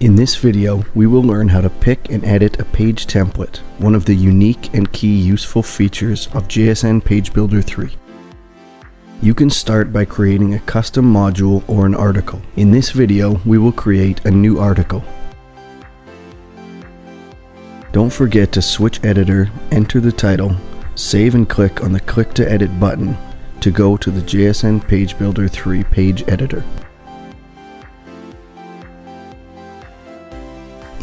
In this video, we will learn how to pick and edit a page template, one of the unique and key useful features of JSN Page Builder 3. You can start by creating a custom module or an article. In this video, we will create a new article. Don't forget to switch editor, enter the title, save and click on the click to edit button to go to the JSN Page Builder 3 page editor.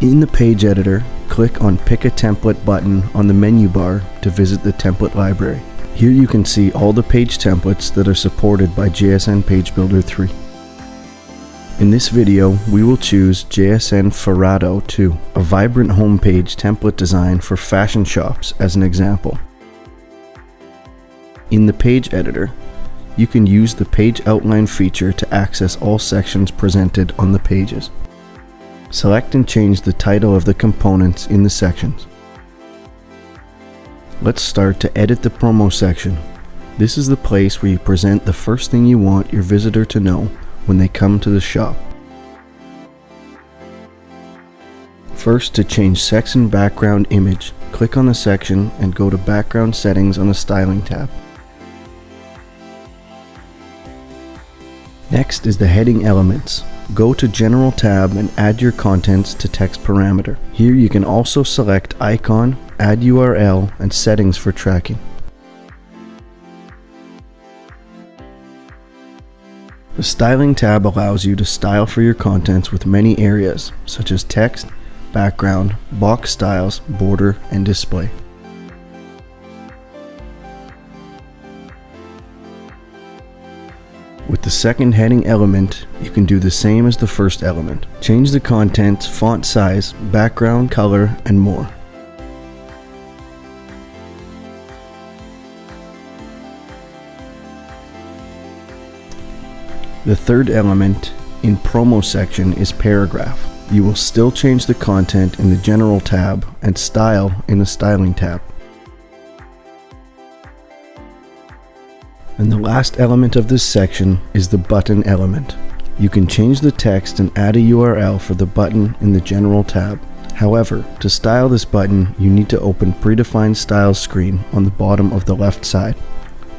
In the page editor, click on Pick a Template button on the menu bar to visit the template library. Here you can see all the page templates that are supported by JSN Page Builder 3. In this video, we will choose JSN Ferrado 2, a vibrant homepage template design for fashion shops as an example. In the page editor, you can use the page outline feature to access all sections presented on the pages. Select and change the title of the components in the sections. Let's start to edit the promo section. This is the place where you present the first thing you want your visitor to know when they come to the shop. First, to change section background image, click on the section and go to background settings on the styling tab. Next is the heading elements. Go to General tab and add your contents to text parameter. Here you can also select icon, add URL, and settings for tracking. The Styling tab allows you to style for your contents with many areas, such as text, background, box styles, border, and display. The second heading element, you can do the same as the first element. Change the contents, font size, background, color, and more. The third element in promo section is paragraph. You will still change the content in the general tab and style in the styling tab. And the last element of this section is the button element. You can change the text and add a URL for the button in the general tab. However, to style this button, you need to open predefined styles screen on the bottom of the left side.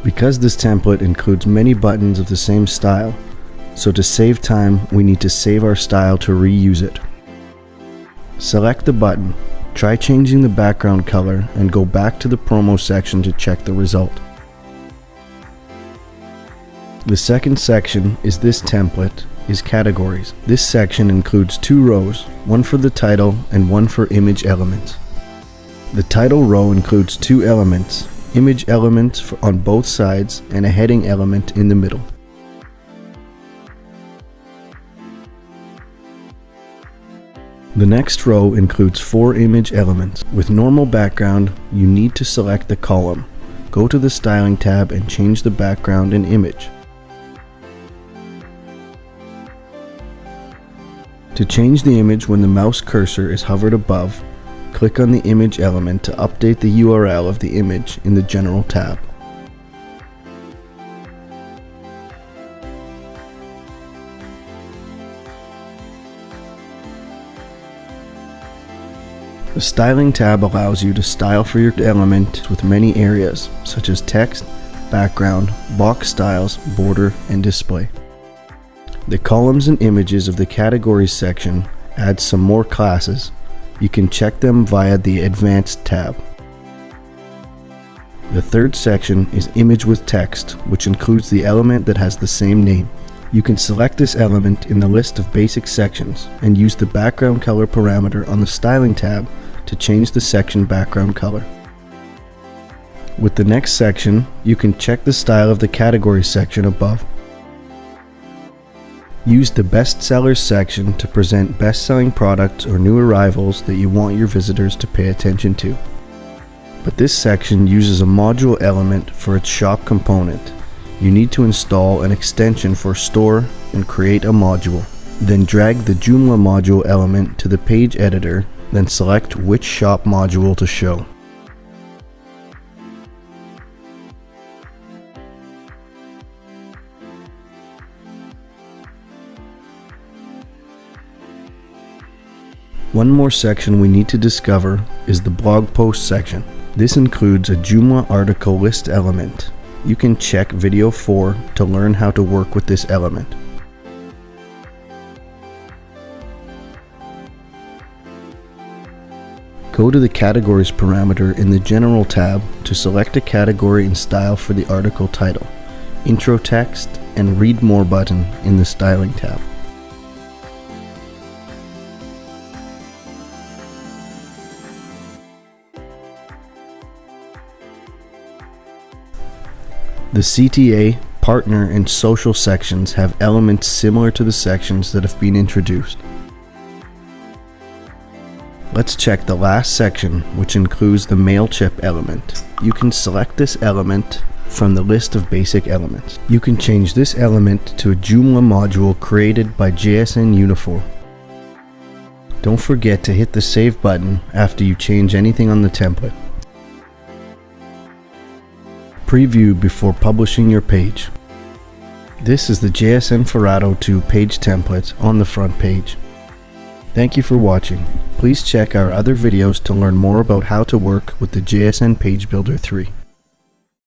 Because this template includes many buttons of the same style, so to save time, we need to save our style to reuse it. Select the button, try changing the background color, and go back to the promo section to check the result. The second section is this template is categories. This section includes two rows, one for the title and one for image elements. The title row includes two elements, image elements on both sides and a heading element in the middle. The next row includes four image elements. With normal background, you need to select the column. Go to the Styling tab and change the background and image. To change the image when the mouse cursor is hovered above, click on the image element to update the URL of the image in the General tab. The Styling tab allows you to style for your element with many areas, such as text, background, box styles, border, and display. The columns and images of the categories section add some more classes. You can check them via the Advanced tab. The third section is Image with Text, which includes the element that has the same name. You can select this element in the list of basic sections and use the background color parameter on the Styling tab to change the section background color. With the next section, you can check the style of the category section above. Use the bestsellers section to present best-selling products or new arrivals that you want your visitors to pay attention to. But this section uses a module element for its shop component. You need to install an extension for store and create a module. Then drag the Joomla module element to the page editor then select which shop module to show. One more section we need to discover is the blog post section. This includes a Joomla article list element. You can check video 4 to learn how to work with this element. Go to the Categories parameter in the General tab to select a category and style for the article title, intro text, and Read More button in the Styling tab. The CTA, partner, and social sections have elements similar to the sections that have been introduced. Let's check the last section, which includes the MailChimp element. You can select this element from the list of basic elements. You can change this element to a Joomla module created by JSN UniForm. Don't forget to hit the save button after you change anything on the template. Preview before publishing your page. This is the JSN Farado 2 page template on the front page. Thank you for watching. Please check our other videos to learn more about how to work with the JSN Page Builder 3.